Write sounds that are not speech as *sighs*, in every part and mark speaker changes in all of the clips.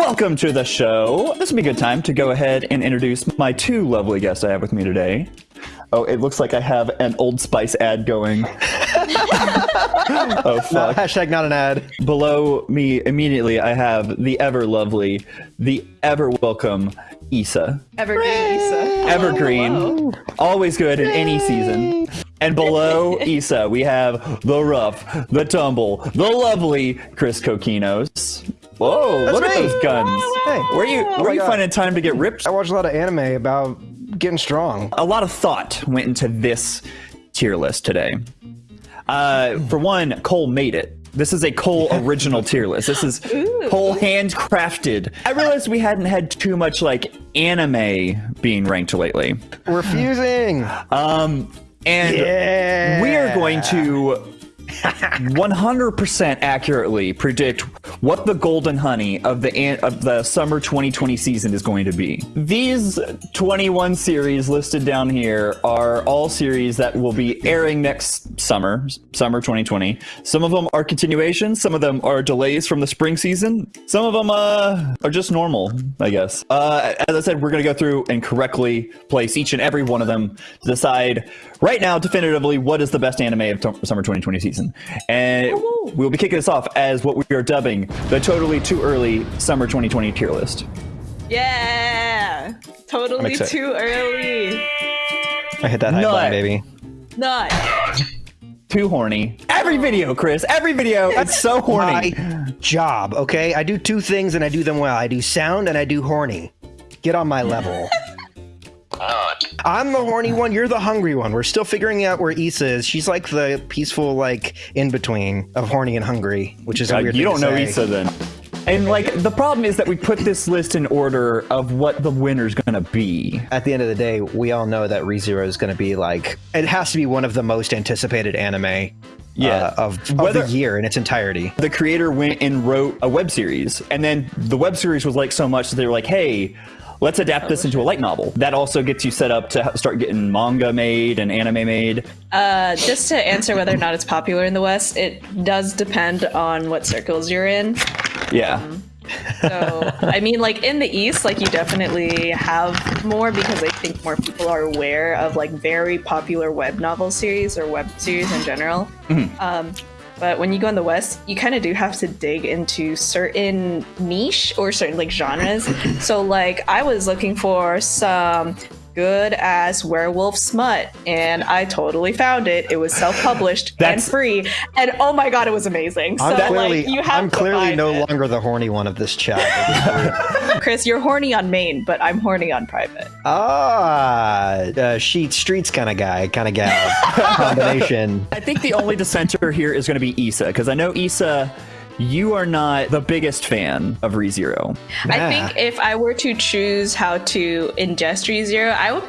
Speaker 1: Welcome to the show. This would be a good time to go ahead and introduce my two lovely guests I have with me today. Oh, it looks like I have an Old Spice ad going. *laughs* oh, fuck.
Speaker 2: hashtag not an ad.
Speaker 1: Below me, immediately, I have the ever lovely, the ever welcome Issa.
Speaker 3: Evergreen Issa.
Speaker 1: Evergreen.
Speaker 3: Hello.
Speaker 1: Always good in any season. And below *laughs* Issa, we have the rough, the tumble, the lovely Chris Coquinos. Whoa, look at
Speaker 2: me.
Speaker 1: those guns.
Speaker 2: Hey.
Speaker 1: Where you where
Speaker 2: my
Speaker 1: you
Speaker 2: God.
Speaker 1: finding time to get ripped?
Speaker 2: I watch a lot of anime about getting strong.
Speaker 1: A lot of thought went into this tier list today. Uh, for one, Cole made it. This is a Cole *laughs* original tier list. This is Cole handcrafted. I realized we hadn't had too much like anime being ranked lately.
Speaker 2: Refusing.
Speaker 1: Um, and
Speaker 2: Yeah.
Speaker 1: we are going to 100% accurately predict what the golden honey of the of the summer 2020 season is going to be. These 21 series listed down here are all series that will be airing next summer, summer 2020. Some of them are continuations, some of them are delays from the spring season. Some of them uh, are just normal, I guess. Uh, as I said, we're going to go through and correctly place each and every one of them to decide right now definitively what is the best anime of summer 2020 season. And we'll be kicking this off as what we are dubbing the totally too early summer 2020 tier list.
Speaker 3: Yeah. Totally too early.
Speaker 2: I hit that high
Speaker 1: Nut.
Speaker 2: button, baby.
Speaker 3: Not.
Speaker 1: Too horny. Every video, Chris, every video, it's so horny.
Speaker 2: My job, okay? I do two things and I do them well. I do sound and I do horny. Get on my level. I'm the horny one. You're the hungry one. We're still figuring out where Issa is. She's like the peaceful, like in between of horny and hungry, which is a
Speaker 1: God,
Speaker 2: weird
Speaker 1: you
Speaker 2: thing
Speaker 1: don't
Speaker 2: to
Speaker 1: know
Speaker 2: say.
Speaker 1: Issa then. And like the problem is that we put this list in order of what the winner's gonna be.
Speaker 2: At the end of the day, we all know that ReZero is going to be like it has to be one of the most anticipated anime.
Speaker 1: Yeah.
Speaker 2: uh, of, of
Speaker 1: Whether-
Speaker 2: the year in its entirety.
Speaker 1: The creator went and wrote a web series, and then the web series was like so much that they were like, "Hey, let's adapt this into a light novel." That also gets you set up to start getting manga made and anime made.
Speaker 3: Uh, just to answer whether or not it's popular in the West, it does depend on what circles you're in.
Speaker 1: Yeah.
Speaker 3: So, I mean, like in the East, like you definitely have more because I think more people are aware of like very popular web novel series or web series in general. Um, but when you go in the West, you kind of do have to dig into certain niche or certain like genres. so, like, I was looking for some good ass werewolf smut, and I totally found it. It was self published and free, and oh my god, it was amazing. So,
Speaker 2: I'm clearly,
Speaker 3: like, you have
Speaker 2: I'm clearly no
Speaker 3: it.
Speaker 2: longer the horny one of this chat. *laughs*
Speaker 3: Chris, you're horny on main, but I'm horny on private.
Speaker 2: ah, uh, sheet streets kind of guy, kind of gal *laughs* combination.
Speaker 1: I think the only dissenter here is going to be Issa, because I know Issa, you are not the biggest fan of ReZero.
Speaker 3: I think if I were to choose how to ingest ReZero, I would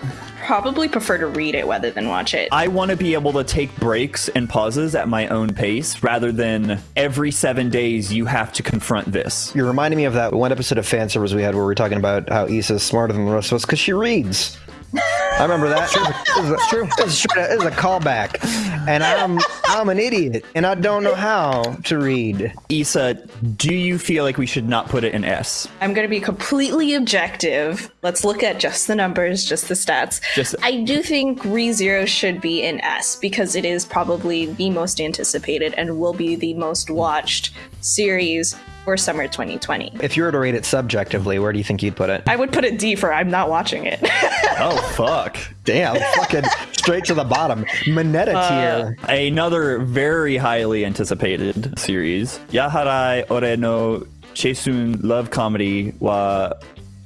Speaker 3: probably prefer to read it rather than watch it.
Speaker 1: I want to be able to take breaks and pauses at my own pace rather than every seven days you have to confront this.
Speaker 2: You're reminding me of that one episode of fan service we had where we were talking about how Issa's smarter than the rest of us because she reads. I remember that. It's true. It's true. It's a callback, and I'm I'm an idiot, and I don't know how to read.
Speaker 1: Issa, do you feel like we should not put it in S?
Speaker 3: I'm going to be completely objective. Let's look at just the numbers, just the stats.
Speaker 1: Just-
Speaker 3: I do think ReZero should be in S because it is probably the most anticipated and will be the most watched series for summer 2020.
Speaker 2: If you were to rate it subjectively, where do you think you'd put it?
Speaker 3: I would put it D for I'm not watching it. *laughs*
Speaker 1: Oh, fuck.
Speaker 2: Damn, fucking straight to the bottom. Mineta uh, tier.
Speaker 1: Another very highly anticipated series, Yaharai Ore no Cheisun Love Comedy wa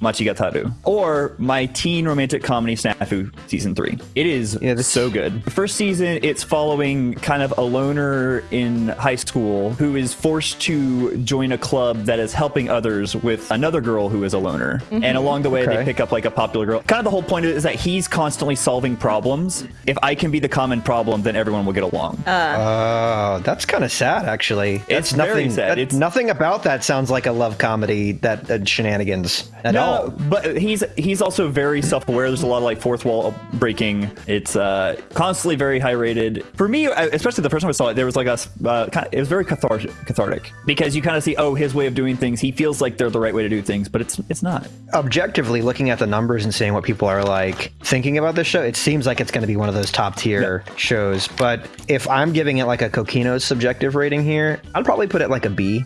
Speaker 1: Machigataru, or my teen romantic comedy Snafu season three. It is
Speaker 2: Yeah, this-
Speaker 1: so good. The first season, it's following kind of a loner in high school who is forced to join a club that is helping others with another girl who is a loner. And along the way,
Speaker 2: Okay.
Speaker 1: they pick up like a popular girl. Kind of the whole point is that he's constantly solving problems. If I can be the common problem, then everyone will get along.
Speaker 2: Oh, that's kind of sad, actually. That's
Speaker 1: It's very
Speaker 2: nothing.
Speaker 1: sad.
Speaker 2: that-
Speaker 1: It's-
Speaker 2: nothing about that sounds like a love comedy that uh, shenanigans. at
Speaker 1: no,
Speaker 2: all.
Speaker 1: but he's he's also very self-aware. There's a lot of like fourth wall breaking. It's uh, constantly very high rated. For me, especially the first time I saw it, there was like a uh, kind it was very cathartic, cathartic because you kind of see oh his way of doing things. He feels like they're the right way to do things, but it's it's not.
Speaker 2: Objectively, looking at the numbers and seeing what people are like thinking about this show, it seems like it's going to be one of those top tier shows. But if I'm giving it like a Coquino's subjective rating here, I'd probably put it like a B.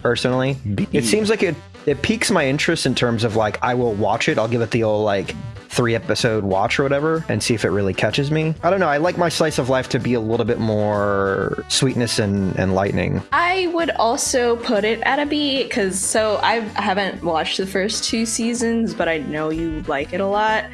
Speaker 2: Personally,
Speaker 1: B.
Speaker 2: it seems like it it piques my interest in terms of like I will watch it. I'll give it the old like three episode watch or whatever and see if it really catches me. I don't know. I like my slice of life to be a little bit more sweetness and, and lightning.
Speaker 3: I would also put it at a B because so I haven't watched the first two seasons, but I know you like it a lot.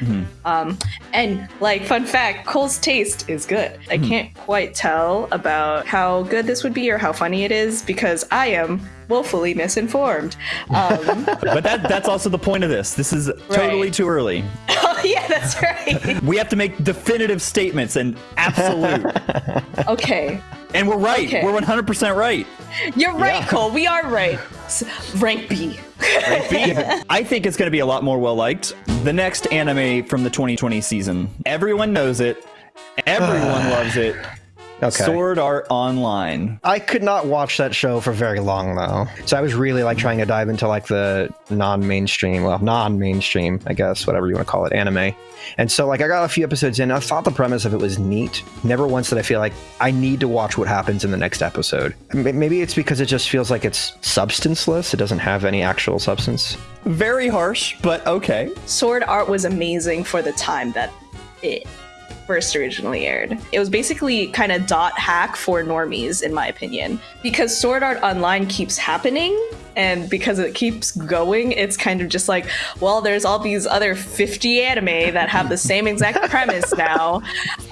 Speaker 3: Um, and like fun fact, Cole's taste is good. I can't quite tell about how good this would be or how funny it is because I am woefully misinformed. Um, *laughs*
Speaker 1: But that that's also the point of this. This is totally
Speaker 3: Right.
Speaker 1: too early. *laughs*
Speaker 3: oh yeah, that's right. *laughs*
Speaker 1: We have to make definitive statements and absolute.
Speaker 3: Okay,
Speaker 1: and we're right.
Speaker 3: Okay.
Speaker 1: We're 100% right.
Speaker 3: you're right, Cole. We are right. S- rank B.
Speaker 1: I think it's going to be a lot more well liked. The next anime from the 2020 season. Everyone knows it. Everyone *sighs* loves it.
Speaker 2: Okay.
Speaker 1: Sword Art Online.
Speaker 2: I could not watch that show for very long though. So I was really like trying to dive into like the non-mainstream, well, non-mainstream, I guess, whatever you want to call it, anime. And so like I got a few episodes in. I thought the premise of it was neat. Never once did I feel like I need to watch what happens in the next episode. Maybe it's because it just feels like it's substanceless. It doesn't have any actual substance.
Speaker 1: Very harsh, but okay.
Speaker 3: Sword Art was amazing for the time that it first originally aired. It was basically kind of dot hack for normies, in my opinion, because Sword Art Online keeps happening. And because it keeps going, it's kind of just like, well, there's all these other 50 anime that have the same exact *laughs* premise now.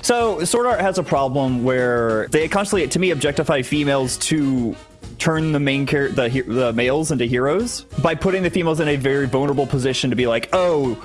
Speaker 1: So Sword Art has a problem where they constantly, to me, objectify females to turn the main char- the the males into heroes by putting the females in a very vulnerable position to be like, oh.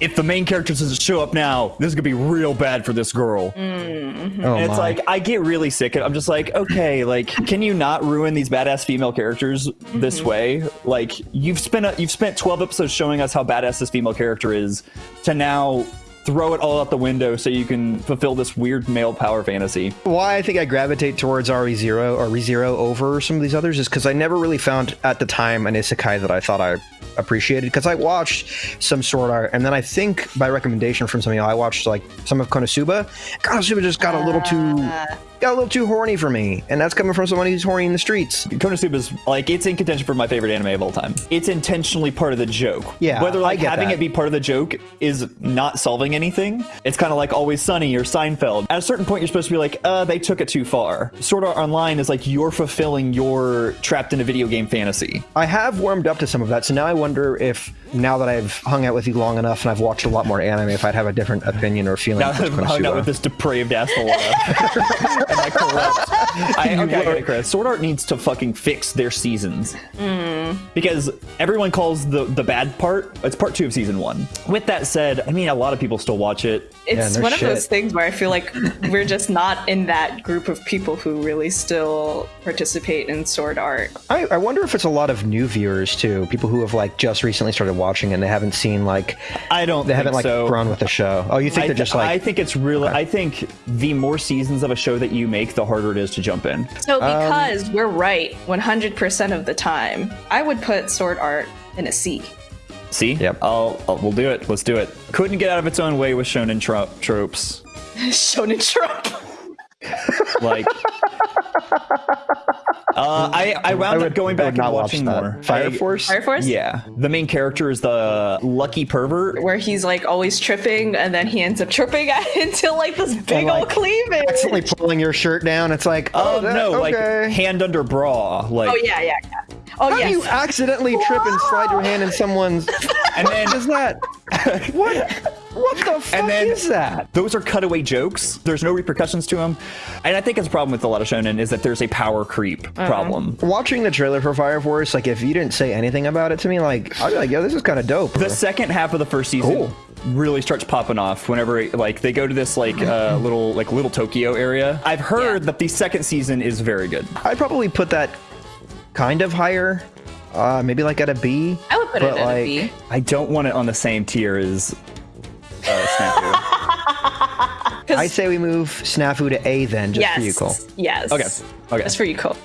Speaker 1: If the main character doesn't show up now, this is gonna be real bad for this girl. Mm-hmm.
Speaker 2: Oh
Speaker 1: And
Speaker 2: my.
Speaker 1: it's like I get really sick. of I'm just like, okay, like, can you not ruin these badass female characters this mm-hmm. way? Like, you've spent a, you've spent 12 episodes showing us how badass this female character is, to now throw it all out the window so you can fulfill this weird male power fantasy.
Speaker 2: why I think I gravitate towards RE0 or ReZero over some of these others is because I never really found at the time an isekai that I thought I appreciated because I watched some Sword Art and then I think by recommendation from some I watched like some of Konosuba. Konosuba just got a little too ah. Got a little too horny for me, and that's coming from someone who's horny in the streets.
Speaker 1: Konosuba is like it's in contention for my favorite anime of all time. It's intentionally part of the joke.
Speaker 2: Yeah,
Speaker 1: Whether like having
Speaker 2: that.
Speaker 1: it be part of the joke is not solving anything. It's kind of like Always Sunny or Seinfeld. At a certain point, you're supposed to be like, uh, they took it too far. Sword Art Online is like you're fulfilling your trapped in a video game fantasy.
Speaker 2: I have warmed up to some of that, so now I wonder if now that I've hung out with you long enough and I've watched a lot more anime, if I'd have a different opinion or feeling.
Speaker 1: Now
Speaker 2: towards
Speaker 1: I'm hung out with this depraved asshole. *laughs* *laughs* and I corrupt. I, okay, I get it, Chris. Sword Art needs to fucking fix their seasons. Hmm. Because everyone calls the, the bad part, it's part two of season one. With that said, I mean, a lot of people still watch it.
Speaker 3: It's
Speaker 2: no
Speaker 3: one of those things where I feel like we're just not in that group of people who really still participate in sword art.
Speaker 2: I, I wonder if it's a lot of new viewers too, people who have like just recently started watching and they haven't seen like
Speaker 1: I don't
Speaker 2: they haven't like
Speaker 1: so.
Speaker 2: grown with the show. Oh, you think
Speaker 1: I,
Speaker 2: they're just like
Speaker 1: I think it's really. I think the more seasons of a show that you make, the harder it is to jump in.
Speaker 3: So
Speaker 2: Um,
Speaker 3: because we're right 100% of the time, I would put sword art in a C.
Speaker 1: See?
Speaker 2: Yep.
Speaker 1: I'll, I'll. We'll do it. Let's do it. Couldn't get out of its own way with shonen tro- tropes. *laughs*
Speaker 3: Shonen trope.
Speaker 1: Like. *laughs* Uh, I, I wound
Speaker 2: I
Speaker 1: up going back and
Speaker 2: watch
Speaker 1: watching
Speaker 2: that.
Speaker 1: more.
Speaker 2: Fire
Speaker 1: I-
Speaker 2: Force.
Speaker 3: Fire Force?
Speaker 1: Yeah, the main character is the lucky pervert.
Speaker 3: Where he's like always tripping and then he ends up tripping *laughs* into like this big
Speaker 2: like,
Speaker 3: old cleavage.
Speaker 2: accidentally pulling your shirt down. It's like, oh,
Speaker 1: Oh
Speaker 2: that-
Speaker 1: no, like hand under bra, like,
Speaker 3: Oh yeah, yeah, yeah. Oh
Speaker 2: How
Speaker 3: yes.
Speaker 2: do you accidentally trip and slide your hand in someone's? *laughs*
Speaker 1: and then
Speaker 2: What is that? *laughs* what? What the fuck
Speaker 1: then-
Speaker 2: is that?
Speaker 1: those are cutaway jokes. There's no repercussions to them, and I think it's a problem with a lot of shonen is that there's a power creep
Speaker 2: Uh-huh.
Speaker 1: problem.
Speaker 2: Watching the trailer for Fire Force, like if you didn't say anything about it to me, like I'd be like, yo, this is kind of dope.
Speaker 1: The second half of the first season
Speaker 2: Cool.
Speaker 1: really starts popping off whenever like they go to this like uh, *laughs* little like little Tokyo area. I've heard
Speaker 3: Yeah.
Speaker 1: that the second season is very good.
Speaker 2: I'd probably put that kind of higher, uh, maybe like at a B.
Speaker 3: I would put it
Speaker 2: But,
Speaker 3: in
Speaker 2: like,
Speaker 3: a B.
Speaker 1: I don't want it on the same tier as uh, Snafu. *laughs*
Speaker 3: 'Cause-
Speaker 2: I say we move Snafu to A then, just
Speaker 3: yes,
Speaker 2: for you, Cole.
Speaker 3: yes.
Speaker 1: Okay, okay.
Speaker 3: Just for you, Cole.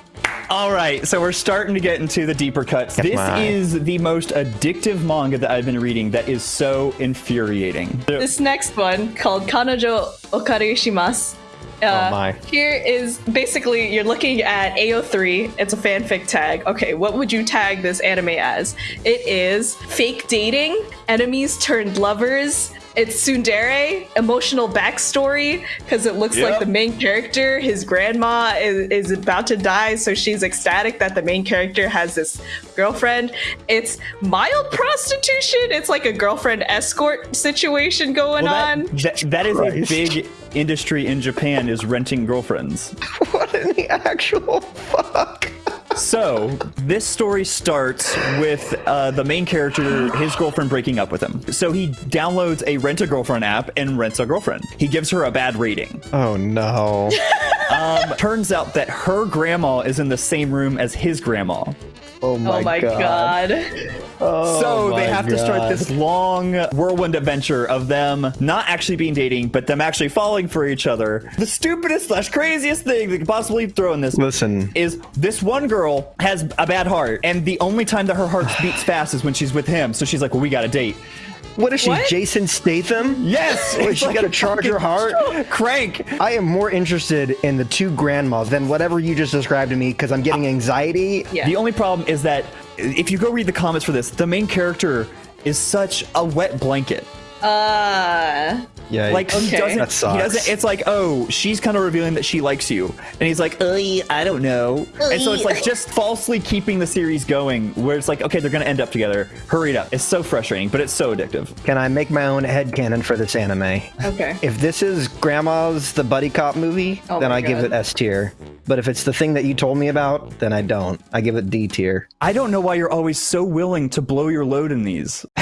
Speaker 1: All right, so we're starting to get into the deeper cuts.
Speaker 2: Get
Speaker 1: This
Speaker 2: my-
Speaker 1: is the most addictive manga that I've been reading that is so infuriating.
Speaker 3: This next one called Kanojo Okarishimasu. Uh,
Speaker 2: Oh my.
Speaker 3: Here is basically you're looking at AO3. It's a fanfic tag. Okay, what would you tag this anime as? It is fake dating, enemies turned lovers. It's tsundere, emotional backstory, because it looks like the main character, his grandma is, is about to die, so she's ecstatic that the main character has this girlfriend. It's mild prostitution. It's like a girlfriend escort situation going
Speaker 1: Well,
Speaker 3: on.
Speaker 1: that, that, that is a big industry in Japan is renting girlfriends. *laughs*
Speaker 2: What in the actual fuck?
Speaker 1: So this story starts with uh, the main character, his girlfriend breaking up with him. So he downloads a rent a girlfriend app and rents a girlfriend. He gives her a bad rating.
Speaker 2: Oh no.
Speaker 1: Um, turns out that her grandma is in the same room as his grandma.
Speaker 2: Oh, oh my,
Speaker 3: oh my god.
Speaker 2: Oh
Speaker 1: so
Speaker 2: my
Speaker 1: they have to start this long whirlwind adventure of them not actually being dating, but them actually falling for each other. The stupidest slash craziest thing they could possibly throw in this
Speaker 2: Listen,
Speaker 1: is this one girl has a bad heart, and the only time that her heart beats fast is when she's with him. So she's like, "Well, we got to date."
Speaker 2: What is she,
Speaker 3: What?
Speaker 2: Jason Statham?
Speaker 1: Yes,
Speaker 2: Wait, she
Speaker 1: like
Speaker 2: got to
Speaker 1: a
Speaker 2: charge her heart?
Speaker 1: Crank.
Speaker 2: I am more interested in the two grandmas than whatever you just described to me because I'm getting anxiety.
Speaker 3: Yeah.
Speaker 1: The only problem is that if you go read the comments for this, the main character is such a wet blanket.
Speaker 3: Uh
Speaker 2: Yeah,
Speaker 1: Like he doesn't.
Speaker 2: That sucks.
Speaker 1: He doesn't. It's like, oh, she's kind of revealing that she likes you, and he's like, I don't know. And so it's like just falsely keeping the series going, where it's like, okay, they're gonna end up together. Hurry it up. It's so frustrating, but it's so addictive.
Speaker 2: Can I make my own head headcanon for this anime?
Speaker 3: okay.
Speaker 2: If this is Grandma's the buddy cop movie,
Speaker 3: Oh
Speaker 2: then
Speaker 3: my
Speaker 2: I give it S tier. But if it's the thing that you told me about, then I don't. I give it D tier.
Speaker 1: I don't know why you're always so willing to blow your load in these. *laughs*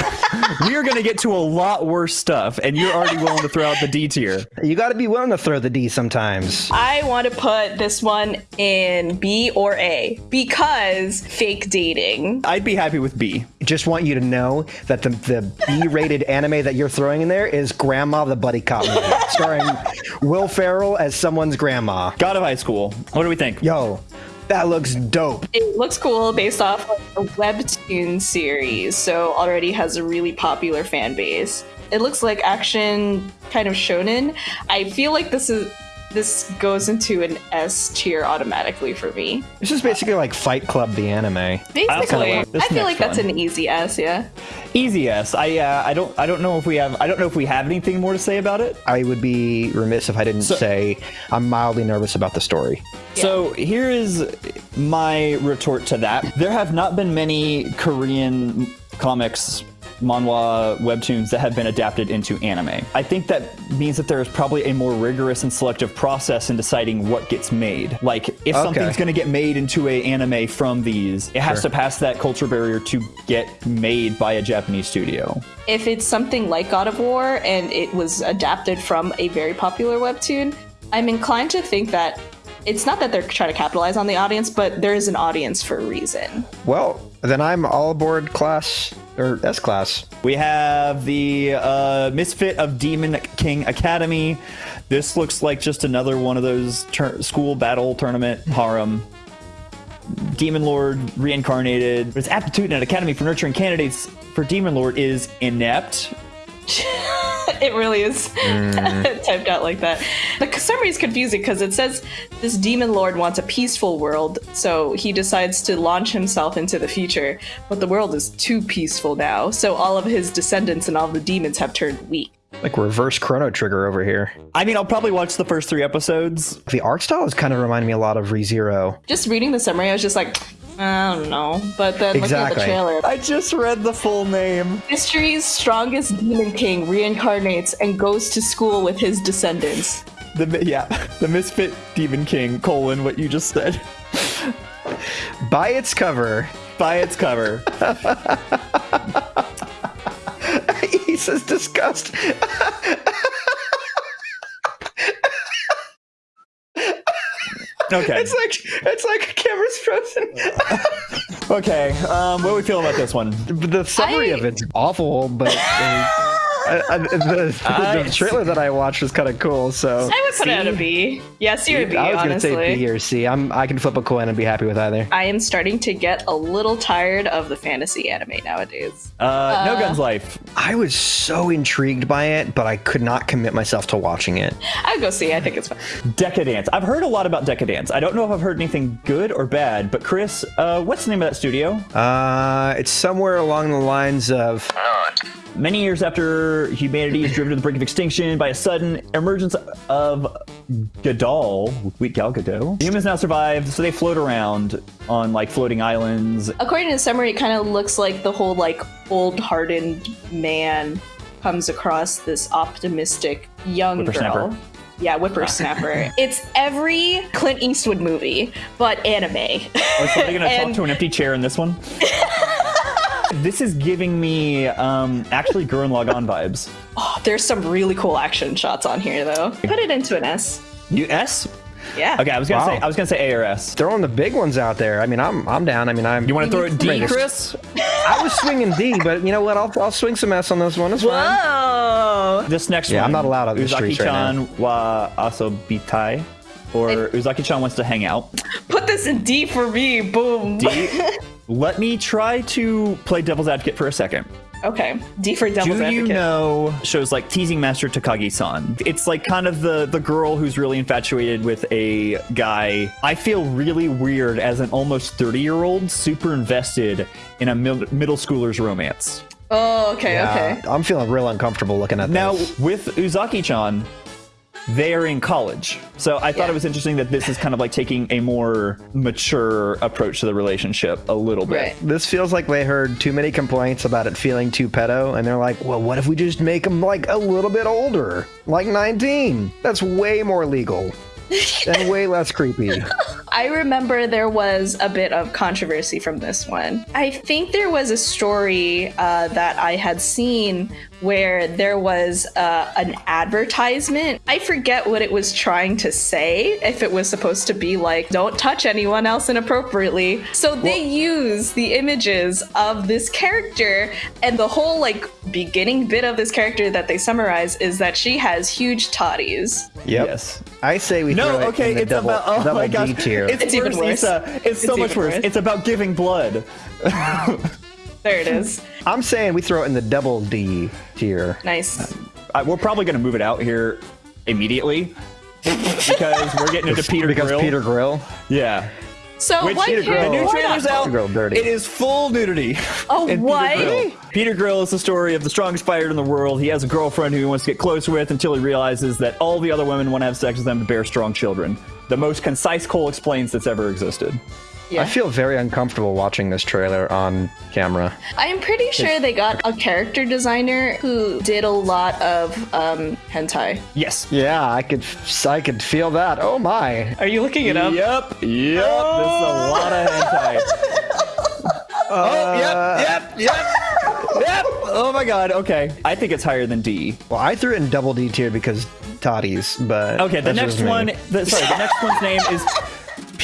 Speaker 1: we are gonna get to a lot worse stuff, and you're already willing to throw out the D tier.
Speaker 2: You got to be willing to throw the D sometimes.
Speaker 3: I want to put this one in B or A because fake dating.
Speaker 1: I'd be happy with B.
Speaker 2: Just want you to know that the, the B-rated anime that you're throwing in there is Grandma the Buddy Cop movie, starring Will Ferrell as someone's grandma.
Speaker 1: God of High School. What do we think?
Speaker 2: Yo, that looks dope.
Speaker 3: It looks cool based off of a webtoon series, so already has a really popular fan base. It looks like action kind of shonen. I feel like this is this goes into an S tier automatically for me.
Speaker 2: This is basically like Fight Club the anime.
Speaker 3: Basically,
Speaker 1: want this
Speaker 3: I feel
Speaker 1: next
Speaker 3: like that's
Speaker 1: one.
Speaker 3: an easy S, yeah.
Speaker 1: Easy S. I uh, I don't I don't know if we have I don't know if we have anything more to say about it.
Speaker 2: I would be remiss if I didn't
Speaker 1: So-
Speaker 2: say I'm mildly nervous about the story.
Speaker 1: So here is my retort to that. There have not been many Korean comics, manhwa, webtoons that have been adapted into anime. I think that means that there is probably a more rigorous and selective process in deciding what gets made. Like if something's going to get made into a anime from these, it has
Speaker 2: Sure.
Speaker 1: to pass that culture barrier to get made by a Japanese studio.
Speaker 3: If it's something like God of War and it was adapted from a very popular webtoon, I'm inclined to think that it's not that they're trying to capitalize on the audience, but there is an audience for a reason.
Speaker 2: Well, then I'm all aboard class or S class.
Speaker 1: We have the uh, Misfit of Demon King Academy. This looks like just another one of those school battle tournament harem. Demon Lord reincarnated. Its aptitude and academy for nurturing candidates for Demon Lord is inept. *laughs*
Speaker 3: it really is mm. *laughs* typed out like that. The summary is confusing because it says this demon lord wants a peaceful world, so he decides to launch himself into the future. But the world is too peaceful now, so all of his descendants and all the demons have turned weak.
Speaker 2: Like reverse Chrono Trigger over here.
Speaker 1: I mean, I'll probably watch the first three episodes.
Speaker 2: The art style is kind of reminding me a lot of ReZero.
Speaker 3: Just reading the summary, I was just like, I don't know. But then looking at the trailer,
Speaker 1: I just read the full name.
Speaker 3: history's strongest demon king reincarnates and goes to school with his descendants.
Speaker 1: The mi- yeah, *laughs* the Misfit Demon King colon what you just said.
Speaker 2: By its cover,
Speaker 1: By its cover. *laughs*
Speaker 2: he says disgust.
Speaker 1: Okay.
Speaker 2: It's like it's like a camera's frozen. *laughs*
Speaker 1: Okay, um, what are we feeling about this one?
Speaker 2: The summary
Speaker 3: I-
Speaker 2: of it's awful, but uh, *laughs* I, I, the,
Speaker 1: I-
Speaker 2: the trailer that I watched was kind of cool. So
Speaker 3: I would put it at a
Speaker 1: C?
Speaker 3: B. Yeah, C or B,
Speaker 2: I was gonna say B or C. I'm I can flip a coin and be happy with either.
Speaker 3: I am starting to get a little tired of the fantasy anime nowadays.
Speaker 1: Uh, no Guns Life.
Speaker 2: I was so intrigued by it, but I could not commit myself to watching it.
Speaker 3: I'd go see. I think it's fun.
Speaker 1: Decadence. I've heard a lot about Decadence. I don't know if I've heard anything good or bad, but Chris, uh, what's the name of that studio?
Speaker 2: Uh, it's somewhere along the lines of
Speaker 1: Many years after humanity is driven to the brink of extinction by a sudden emergence of Gadol, wheat Gal Gadot, humans now survive, so they float around on like floating islands.
Speaker 3: According to the summary, it kind of looks like the whole like old hardened man comes across this optimistic young girl. Yeah, whippersnapper. *laughs* it's every Clint Eastwood movie, but anime.
Speaker 1: Oh, is somebody gonna *laughs* talk to an empty chair in this one? *laughs* this is giving me um, actually Gurren Lagann vibes.
Speaker 3: Oh, there's some really cool action shots on here, though. Put it into an S.
Speaker 1: You S?
Speaker 3: Yeah.
Speaker 1: Okay, I was gonna
Speaker 2: Wow.
Speaker 1: say I was gonna say A or S.
Speaker 2: throwing the big ones out there. I mean, I'm I'm down. I mean, I'm.
Speaker 1: You want to throw it D,
Speaker 2: Greatest.
Speaker 1: Chris?
Speaker 2: I was swinging D, but you know what? I'll I'll swing some S on this one. It's fine.
Speaker 3: Whoa!
Speaker 1: This next
Speaker 2: Yeah,
Speaker 1: one.
Speaker 2: I'm not allowed on the streets right now.
Speaker 1: Uzaki-chan wa asobitai, or Uzaki-chan wants to hang out.
Speaker 3: Put this in D for me. Boom.
Speaker 1: D. *laughs* Let me try to play devil's advocate for a second.
Speaker 3: Okay. D for Devil's
Speaker 1: Do
Speaker 3: Advocate.
Speaker 1: you know shows like Teasing Master Takagi-san? It's like kind of the the girl who's really infatuated with a guy. I feel really weird as an almost 30 year old, super invested in a mid- middle schooler's romance.
Speaker 3: Oh, okay,
Speaker 2: Yeah,
Speaker 3: okay.
Speaker 2: I'm feeling real uncomfortable looking at
Speaker 1: Now
Speaker 2: this.
Speaker 1: with Uzaki-chan, they are in college, so I thought
Speaker 3: Yeah.
Speaker 1: it was interesting that this is kind of like taking a more mature approach to the relationship a little bit.
Speaker 3: Right.
Speaker 2: This feels like they heard too many complaints about it feeling too pedo, and they're like, well, what if we just make them like a little bit older? Like 19? That's way more legal. *laughs* and way less creepy.
Speaker 3: I remember there was a bit of controversy from this one. I think there was a story uh, that I had seen where there was uh, an advertisement. I forget what it was trying to say, if it was supposed to be like, don't touch anyone else inappropriately. So they use the images of this character, and the whole like beginning bit of this character that they summarize is that she has huge toddies.
Speaker 2: Yep.
Speaker 1: Yes.
Speaker 2: I say we
Speaker 1: No,
Speaker 2: throw it
Speaker 1: okay,
Speaker 2: in the
Speaker 1: it's
Speaker 2: double,
Speaker 1: about oh
Speaker 2: double
Speaker 1: my gosh,
Speaker 2: tier.
Speaker 1: it's,
Speaker 3: It's even
Speaker 1: worse,
Speaker 3: worse.
Speaker 1: Issa. It's, so much worse.
Speaker 3: worse.
Speaker 1: It's about giving blood. *laughs*
Speaker 3: There it is. *laughs*
Speaker 2: I'm saying we throw it in the double D tier.
Speaker 3: Nice.
Speaker 1: Uh, I, we're probably going to move it out here immediately because we're getting into *laughs* Peter
Speaker 2: because
Speaker 1: Grill.
Speaker 2: Peter Grill.
Speaker 1: yeah.
Speaker 3: So
Speaker 1: Which
Speaker 3: what
Speaker 1: Peter Grill, the new
Speaker 3: why
Speaker 1: trailer's out.
Speaker 2: Peter Grill dirty.
Speaker 1: It is full nudity.
Speaker 3: Oh,
Speaker 1: in
Speaker 3: what?
Speaker 1: Peter Grill. Peter Grill is the story of the strongest fighter in the world. He has a girlfriend who he wants to get close with until he realizes that all the other women want to have sex with them to bear strong children. The most concise Cole explains that's ever existed.
Speaker 3: Yeah.
Speaker 2: I feel very uncomfortable watching this trailer on camera.
Speaker 3: I'm pretty sure they got a character designer who did a lot of um, hentai.
Speaker 1: Yes.
Speaker 2: Yeah, I could I could feel that. Oh my.
Speaker 3: Are you looking it up?
Speaker 1: Yep. Yep. This is a lot of hentai. *laughs* oh, yep. Yep. Yep. Yep. Oh my god. Okay. I think it's higher than D.
Speaker 2: Well, I threw it in double D tier because toddies, but
Speaker 1: Okay, the next one. The, sorry, the next one's name is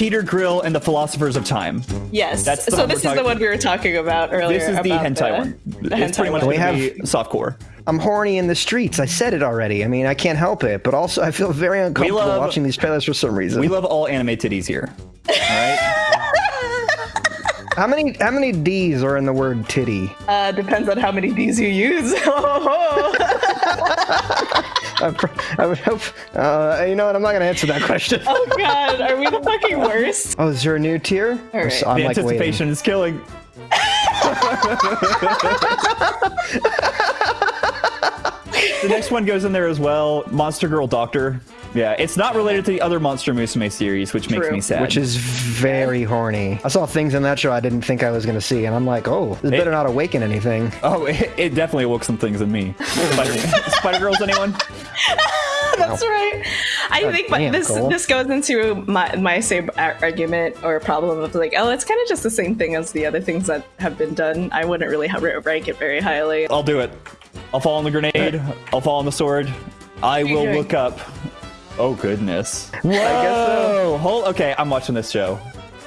Speaker 1: Peter Grill and the Philosophers of Time.
Speaker 3: Yes.
Speaker 1: That's
Speaker 3: so this is the one we were talking about earlier.
Speaker 1: This is the hentai
Speaker 3: the-
Speaker 1: one.
Speaker 3: The
Speaker 1: it's
Speaker 3: hentai
Speaker 1: pretty much
Speaker 3: one.
Speaker 2: We have-
Speaker 1: be softcore.
Speaker 2: I'm horny in the streets. I said it already. I mean, I can't help it, but also I feel very uncomfortable
Speaker 1: love-
Speaker 2: watching these trailers for some reason.
Speaker 1: We love all anime titties here. All right. *laughs*
Speaker 2: how many how many D's are in the word titty?
Speaker 3: Uh, depends on how many D's you use. *laughs* *laughs*
Speaker 2: I, I would hope. Uh, you know what? I'm not gonna answer that question. *laughs*
Speaker 3: oh god, are we the fucking worst?
Speaker 2: Oh, is there a new tier?
Speaker 3: All right.
Speaker 2: So I'm
Speaker 1: the
Speaker 2: like waiting.
Speaker 1: anticipation is killing. *laughs* *laughs* the next one goes in there as well. Monster Girl Doctor. Yeah, it's not related to the other Monster Musume series, which makes me sad.
Speaker 2: Which is very horny. I saw things in that show I didn't think I was gonna see, and I'm like, oh, this better not awaken anything.
Speaker 1: oh, *laughs* it, it definitely awoke some things in me. Spider, *laughs* Spider Girls, anyone? *laughs*
Speaker 3: That's right. I think my,
Speaker 2: damn,
Speaker 3: this
Speaker 2: Cole.
Speaker 3: this goes into my my same argument or problem of like, oh, it's kind of just the same thing as the other things that have been done. I wouldn't really rank it very highly.
Speaker 1: I'll do it. I'll fall on the grenade. I'll fall on the sword. I will
Speaker 3: doing?
Speaker 1: look up. Oh goodness. Whoa!
Speaker 2: guess so.
Speaker 1: Hold. Okay, I'm watching this show.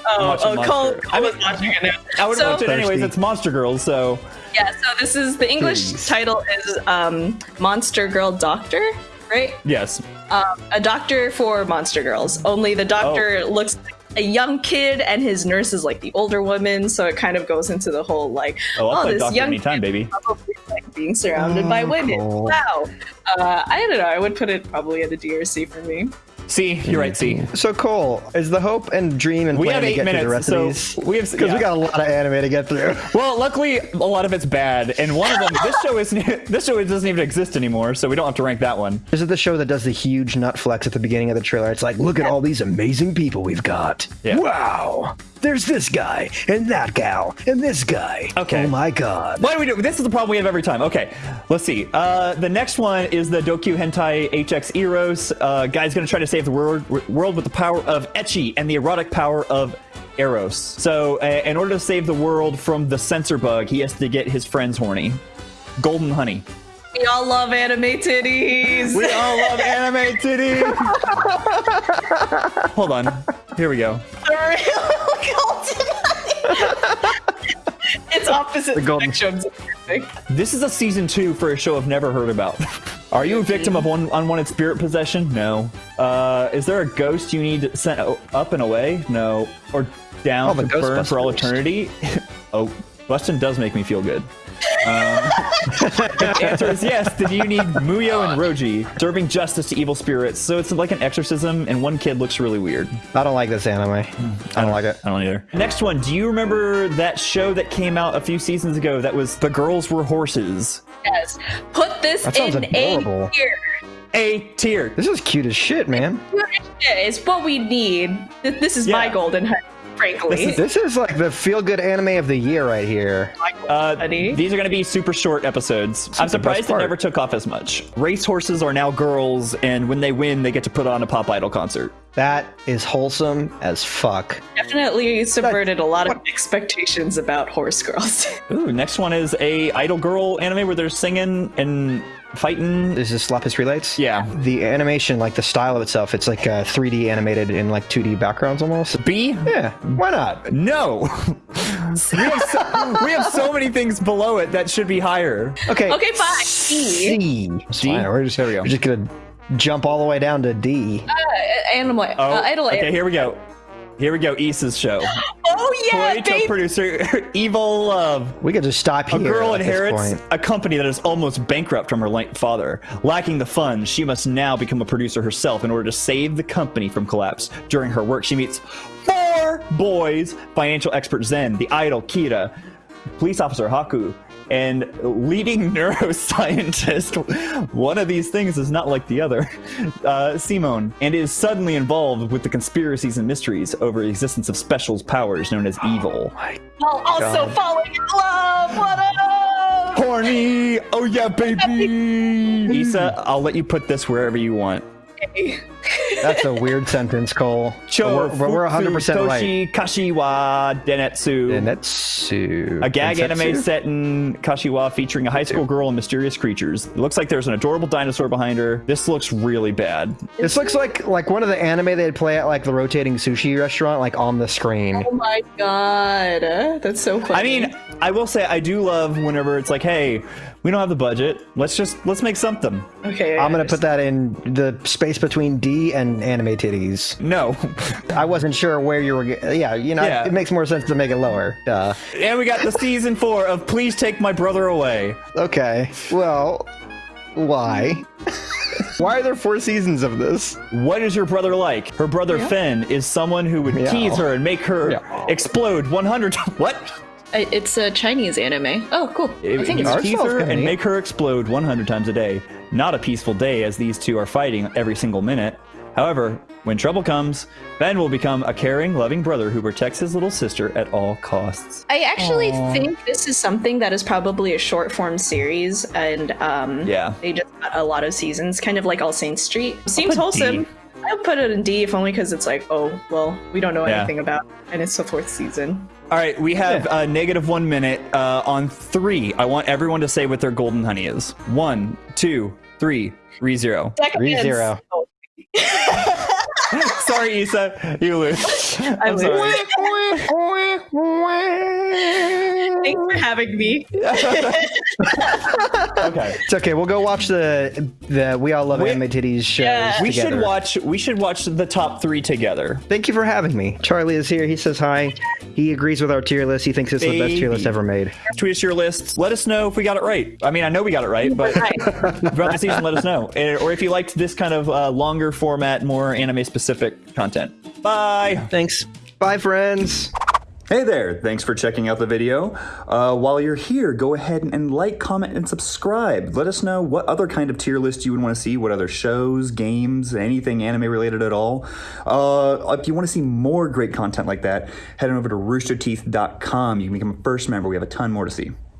Speaker 3: Oh, oh
Speaker 1: Monster-
Speaker 3: Cole,
Speaker 1: I
Speaker 3: Cole
Speaker 1: mean-
Speaker 3: is watching it now.
Speaker 1: I would
Speaker 3: so,
Speaker 1: watch it anyways.
Speaker 2: Thirsty.
Speaker 1: It's Monster Girls, so
Speaker 3: Yeah, so this is the English
Speaker 2: Please.
Speaker 3: title is um, Monster Girl Doctor, right?
Speaker 1: yes.
Speaker 3: Um, a doctor for monster girls. Only the doctor
Speaker 1: Oh.
Speaker 3: looks like a young kid, and his nurse is like the older woman. So it kind of goes into the whole like,
Speaker 1: Oh, I'll
Speaker 3: oh, this
Speaker 1: Doctor
Speaker 3: young
Speaker 1: anytime, baby.
Speaker 3: probably like being surrounded by
Speaker 2: Oh,
Speaker 3: women.
Speaker 2: cool.
Speaker 3: Wow. Uh, I don't know. I would put it probably at a D or C for me.
Speaker 1: See, you're right. See, mm-hmm.
Speaker 2: So Cole, is the hope and dream and
Speaker 1: we
Speaker 2: plan
Speaker 1: have
Speaker 2: to
Speaker 1: eight
Speaker 2: get through the rest
Speaker 1: so
Speaker 2: of these?
Speaker 1: we have
Speaker 2: Because
Speaker 1: yeah.
Speaker 2: we got a lot of anime to get through. *laughs*
Speaker 1: Well, luckily, a lot of it's bad, and one of them. This show is *laughs* this show doesn't even exist anymore, so we don't have to rank that one.
Speaker 2: This is the show that does the huge nut flex at the beginning of the trailer. It's like, look at all these amazing people we've got.
Speaker 1: Yeah.
Speaker 2: Wow. There's this guy, and that gal, and this guy.
Speaker 1: Okay.
Speaker 2: Oh my god.
Speaker 1: Why do we do? This is the problem we have every time. Okay, let's see. Uh, the next one is the Dokyu Hentai HX Eros. Uh, guy's gonna try to save the world, world with the power of ecchi and the erotic power of Eros. So, uh, in order to save the world from the censor bug, he has to get his friends horny. Golden Honey.
Speaker 3: We all love anime titties.
Speaker 1: We all love *laughs* anime titties. *laughs* Hold on. Here we go.
Speaker 3: It's opposite
Speaker 2: The golden-
Speaker 3: spectrums.
Speaker 1: This is a season two for a show I've never heard about. *laughs* Are you a victim of one unwanted spirit possession? No. Uh, is there a ghost you need sent o- up and away? No. Or down
Speaker 2: Oh,
Speaker 1: to burn for all eternity? *laughs* oh, Bustin does make me feel good. Um, *laughs* the answer is yes. Did you need Muhyo and Roji serving justice to evil spirits? So it's like an exorcism, and one kid looks really weird.
Speaker 2: I don't like this anime. I don't like it.
Speaker 1: I don't either. Next one. Do you remember that show that came out a few seasons ago that was The Girls Were Horses?
Speaker 3: Yes. Put this in
Speaker 2: adorable.
Speaker 3: A tier.
Speaker 1: A tier.
Speaker 2: This is cute as shit, man.
Speaker 3: It's what we need. This is my golden honey, frankly.
Speaker 1: This is-
Speaker 2: This is like the feel good anime of the year right here.
Speaker 1: Uh, these are going to be super short episodes. I'm surprised it never took off as much. Race horses are now girls, and when they win, they get to put on a pop idol concert.
Speaker 2: That is wholesome as fuck.
Speaker 3: Definitely subverted a lot of expectations about horse girls. *laughs*
Speaker 1: Ooh, next one is a idol girl anime where they're singing and fighting.
Speaker 2: Is this is Lapis Re:LiGHTs?
Speaker 1: Yeah.
Speaker 2: The animation, like the style of itself, it's like uh, 3D animated in like 2D backgrounds almost.
Speaker 1: B?
Speaker 2: Yeah, why not?
Speaker 1: No. *laughs* we, have so, we have so many things below it that should be higher.
Speaker 2: Okay.
Speaker 3: Okay, fine.
Speaker 2: C. It's
Speaker 1: D?
Speaker 2: fine. We're just,
Speaker 1: There we go.
Speaker 2: we're just gonna jump all the way down to D.
Speaker 3: Uh, animal,
Speaker 1: Oh,
Speaker 3: uh, idol.
Speaker 1: okay, here we go. Here we go. Issa's show. *laughs*
Speaker 3: Oh yeah,
Speaker 1: Toei producer *laughs* Evil Love.
Speaker 2: We could just stop here.
Speaker 1: A
Speaker 2: here.
Speaker 1: girl
Speaker 2: at this
Speaker 1: inherits
Speaker 2: point.
Speaker 1: a company that is almost bankrupt from her late father. Lacking the funds, she must now become a producer herself in order to save the company from collapse. During her work, she meets four boys financial expert Zen, the idol Kira, police officer Haku, and leading *laughs* neuroscientist. One of these things is not like the other, *laughs* uh, Simone, and is suddenly involved with the conspiracies and mysteries over the existence of special powers known as evil.
Speaker 3: While also
Speaker 2: God.
Speaker 3: falling in love. What up?
Speaker 1: Horny! Oh yeah, baby! *laughs* Issa, I'll let you put this wherever you want.
Speaker 2: That's a weird sentence, Cole.
Speaker 1: Cho
Speaker 2: But we're, we're 100% right.
Speaker 1: Toshi Kashiwa Denetsu.
Speaker 2: Denetsu.
Speaker 1: A gag
Speaker 2: Densetsu?
Speaker 1: anime set in Kashiwa featuring a high school girl and mysterious creatures. It looks like there's an adorable dinosaur behind her. This looks really bad.
Speaker 2: This looks like like one of the anime they'd play at like the rotating sushi restaurant, like on the screen.
Speaker 3: Oh my god, that's so funny.
Speaker 1: I mean, I will say I do love whenever it's like, hey, we don't have the budget. Let's just let's make something.
Speaker 3: okay, I
Speaker 2: I'm gonna put that in the space between D and anime titties.
Speaker 1: No. *laughs*
Speaker 2: I wasn't sure where you were. Yeah, you know,
Speaker 1: Yeah.
Speaker 2: it makes more sense to make it lower. Duh.
Speaker 1: and we got the season four of Please Take My Brother Away.
Speaker 2: Okay. Well, why? *laughs* why are there four seasons of this?
Speaker 1: What is your brother like? Her brother Finn is someone who would
Speaker 2: Meow.
Speaker 1: tease her and make her
Speaker 2: Meow.
Speaker 1: explode 100 times. *laughs* What?
Speaker 3: I- it's a Chinese anime. Oh, cool. I think it's
Speaker 1: would
Speaker 2: Art
Speaker 1: tease her and make her explode 100 times a day. Not a peaceful day as these two are fighting every single minute. However, when trouble comes, Ben will become a caring, loving brother who protects his little sister at all costs.
Speaker 3: I actually think this is something that is probably a short form series, and um,
Speaker 1: Yeah.
Speaker 3: they just got a lot of seasons, kind of like All Saints Street. Seems wholesome.
Speaker 1: D.
Speaker 3: I'll put it in D if only because it's like, oh, well, we don't know
Speaker 1: Yeah.
Speaker 3: anything about, it, and it's the fourth season.
Speaker 1: All right, we have uh, negative one minute uh, on three. I want everyone to say what their golden honey is. One, two, three, re zero.
Speaker 2: Re zero. *laughs* *laughs*
Speaker 1: Sorry, Issa, you lose.
Speaker 3: I
Speaker 1: I'm
Speaker 3: lose.
Speaker 1: sorry.
Speaker 3: Thanks for having me. *laughs*
Speaker 1: Okay.
Speaker 2: It's okay. We'll go watch the the We All Love
Speaker 1: We-
Speaker 2: Anime Titties shows.
Speaker 3: Yeah.
Speaker 1: We should watch. We should watch the top three together.
Speaker 2: Thank you for having me. Charlie is here. He says hi. He agrees with our tier list. He thinks it's the best tier list ever made.
Speaker 1: Tweet us your lists. Let us know if we got it right. I mean, I know we got it right, but *laughs* throughout the season, let us know. Or if you liked this kind of uh, longer format, more anime specific content. Bye.
Speaker 2: Thanks. Bye, friends.
Speaker 1: Hey there, thanks for checking out the video. Uh, while you're here, go ahead and like, comment, and subscribe. Let us know what other kind of tier list you would want to see, what other shows, games, anything anime related at all. Uh, if you want to see more great content like that, head on over to roosterteeth.com. You can become a first member. We have a ton more to see.